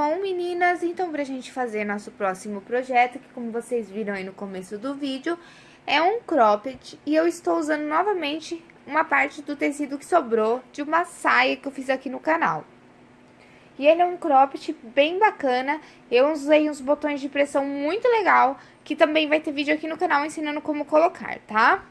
Bom, meninas, então pra gente fazer nosso próximo projeto, que como vocês viram aí no começo do vídeo, é um cropped e eu estou usando novamente uma parte do tecido que sobrou de uma saia que eu fiz aqui no canal. E ele é um cropped bem bacana, eu usei uns botões de pressão muito legal, que também vai ter vídeo aqui no canal ensinando como colocar, tá?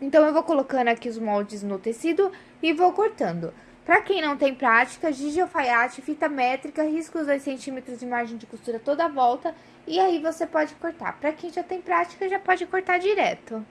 Então, eu vou colocando aqui os moldes no tecido e vou cortando. Pra quem não tem prática, giz de alfaiate, fita métrica, risca os 2 centímetros de margem de costura toda a volta e aí você pode cortar. Pra quem já tem prática, já pode cortar direto.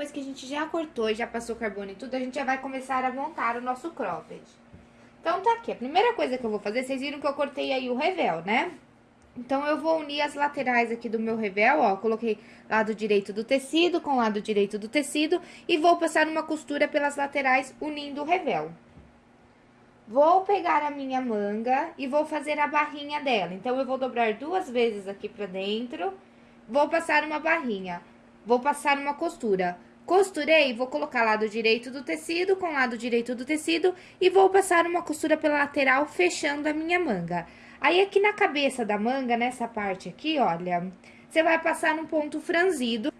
Depois que a gente já cortou e já passou carbono e tudo, a gente já vai começar a montar o nosso cropped. Então, tá aqui. A primeira coisa que eu vou fazer, vocês viram que eu cortei aí o revel, né? Então, eu vou unir as laterais aqui do meu revel, ó. Coloquei lado direito do tecido com lado direito do tecido e vou passar uma costura pelas laterais unindo o revel. Vou pegar a minha manga e vou fazer a barrinha dela. Então, eu vou dobrar duas vezes aqui pra dentro, vou passar uma barrinha. Vou passar uma costura. Costurei, vou colocar lado direito do tecido com lado direito do tecido e vou passar uma costura pela lateral, fechando a minha manga. Aí, aqui na cabeça da manga, nessa parte aqui, olha, você vai passar num ponto franzido.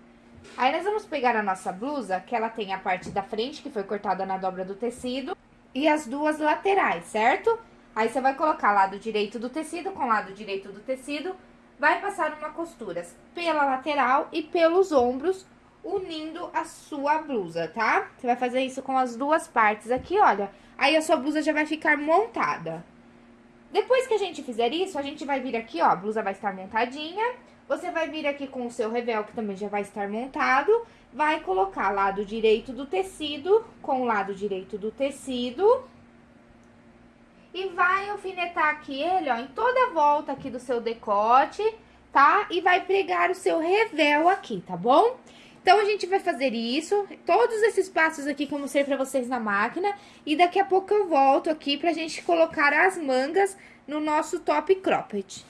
Aí, nós vamos pegar a nossa blusa, que ela tem a parte da frente, que foi cortada na dobra do tecido, e as duas laterais, certo? Aí, você vai colocar lado direito do tecido com lado direito do tecido, vai passar uma costura pela lateral e pelos ombros, unindo a sua blusa, tá? Você vai fazer isso com as duas partes aqui, olha. Aí, a sua blusa já vai ficar montada. Depois que a gente fizer isso, a gente vai vir aqui, ó, a blusa vai estar montadinha. Você vai vir aqui com o seu revel, que também já vai estar montado. Vai colocar lado direito do tecido com o lado direito do tecido e vai alfinetar aqui ele, ó, em toda a volta aqui do seu decote, tá? E vai pregar o seu revel aqui, tá bom? Então, a gente vai fazer isso, todos esses passos aqui que eu mostrei pra vocês na máquina, e daqui a pouco eu volto aqui pra gente colocar as mangas no nosso top cropped.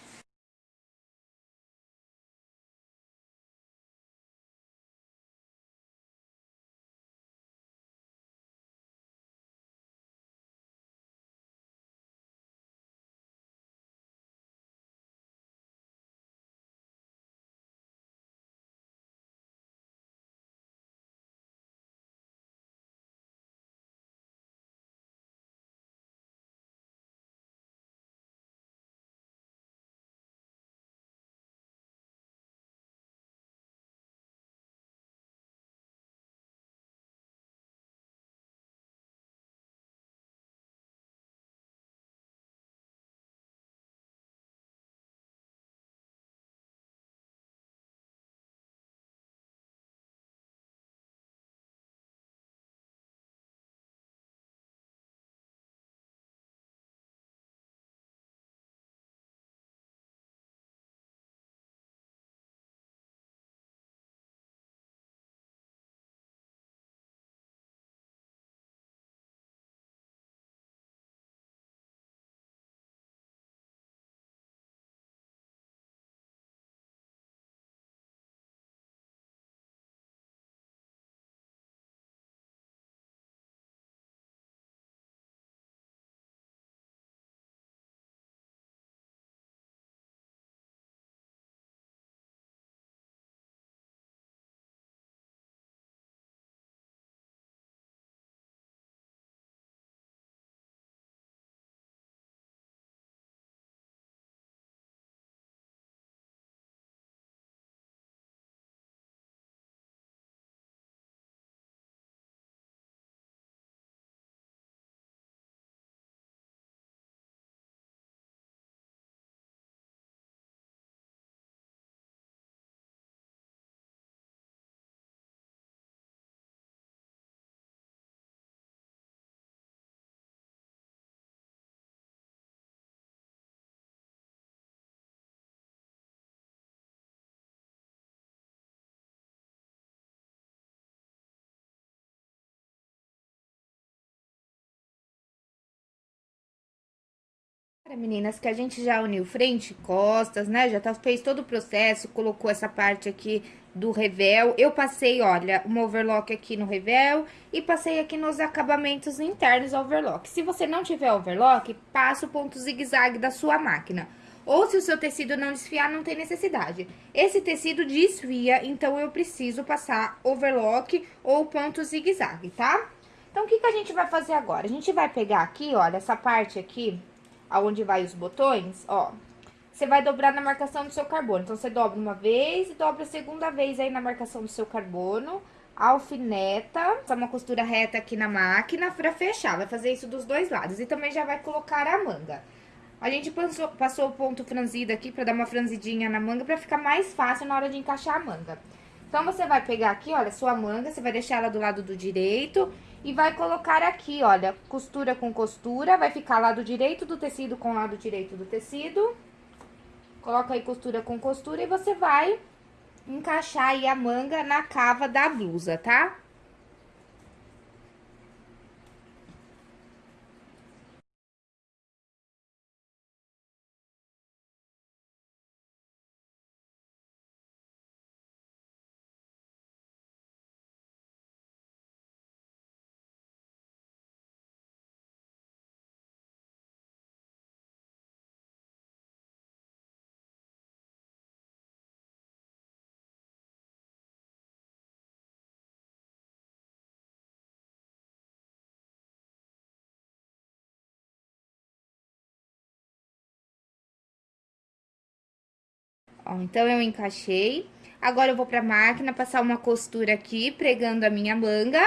Meninas, que a gente já uniu frente e costas, né? Já tá, fez todo o processo, colocou essa parte aqui do revel. Eu passei, olha, uma overlock aqui no revel e passei aqui nos acabamentos internos overlock. Se você não tiver overlock, passa o ponto zigue-zague da sua máquina. Ou se o seu tecido não desfiar, não tem necessidade. Esse tecido desfia, então eu preciso passar overlock ou ponto zigue-zague, tá? Então, o que, que a gente vai fazer agora? A gente vai pegar aqui, olha, essa parte aqui, aonde vai os botões, ó. Você vai dobrar na marcação do seu carbono. Então, você dobra uma vez e dobra a segunda vez aí na marcação do seu carbono. Alfineta, só uma costura reta aqui na máquina pra fechar. Vai fazer isso dos dois lados. E também já vai colocar a manga. A gente passou, passou o ponto franzido aqui pra dar uma franzidinha na manga pra ficar mais fácil na hora de encaixar a manga. Então, você vai pegar aqui, olha, sua manga, você vai deixar ela do lado do direito e vai colocar aqui, olha, costura com costura, vai ficar lado direito do tecido com lado direito do tecido. Coloca aí costura com costura e você vai encaixar aí a manga na cava da blusa, tá? Ó, então, eu encaixei. Agora, eu vou pra máquina passar uma costura aqui, pregando a minha manga.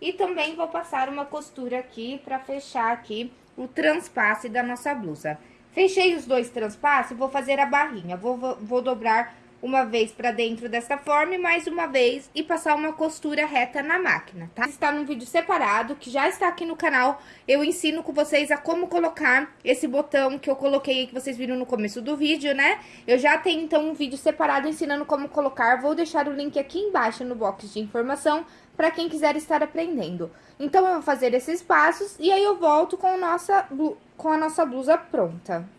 E também vou passar uma costura aqui pra fechar aqui o transpasse da nossa blusa. Fechei os dois transpasses, vou fazer a barrinha. Vou, vou, vou dobrar uma vez pra dentro dessa forma e mais uma vez e passar uma costura reta na máquina, tá? Está num vídeo separado, que já está aqui no canal, eu ensino com vocês a como colocar esse botão que eu coloquei, que vocês viram no começo do vídeo, né? Eu já tenho, então, um vídeo separado ensinando como colocar, vou deixar o link aqui embaixo no box de informação para quem quiser estar aprendendo. Então, eu vou fazer esses passos e aí eu volto com, nossa, com a nossa blusa pronta.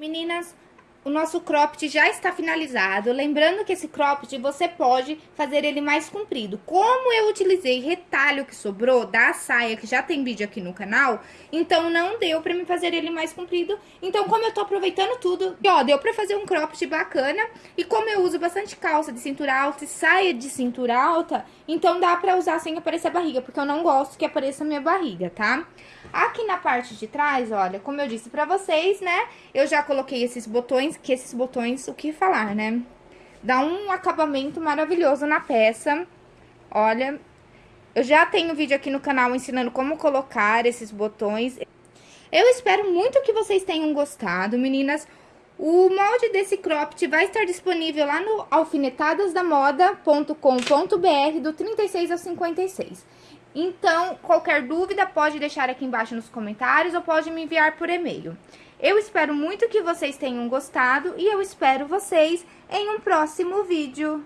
Meninas, o nosso cropped já está finalizado. Lembrando que esse cropped você pode fazer ele mais comprido. Como eu utilizei retalho que sobrou da saia, que já tem vídeo aqui no canal, então não deu pra me fazer ele mais comprido. Então, como eu tô aproveitando tudo, ó, deu pra fazer um cropped bacana. E como eu uso bastante calça de cintura alta e saia de cintura alta, então dá pra usar sem aparecer a barriga, porque eu não gosto que apareça a minha barriga, tá? Aqui na parte de trás, olha, como eu disse pra vocês, né, eu já coloquei esses botões, que esses botões, o que falar, né? Dá um acabamento maravilhoso na peça, olha. Eu já tenho vídeo aqui no canal ensinando como colocar esses botões. Eu espero muito que vocês tenham gostado, meninas. O molde desse cropped vai estar disponível lá no alfinetadasdamoda.com.br do 36 ao 56. Então, qualquer dúvida pode deixar aqui embaixo nos comentários ou pode me enviar por e-mail. Eu espero muito que vocês tenham gostado e eu espero vocês em um próximo vídeo.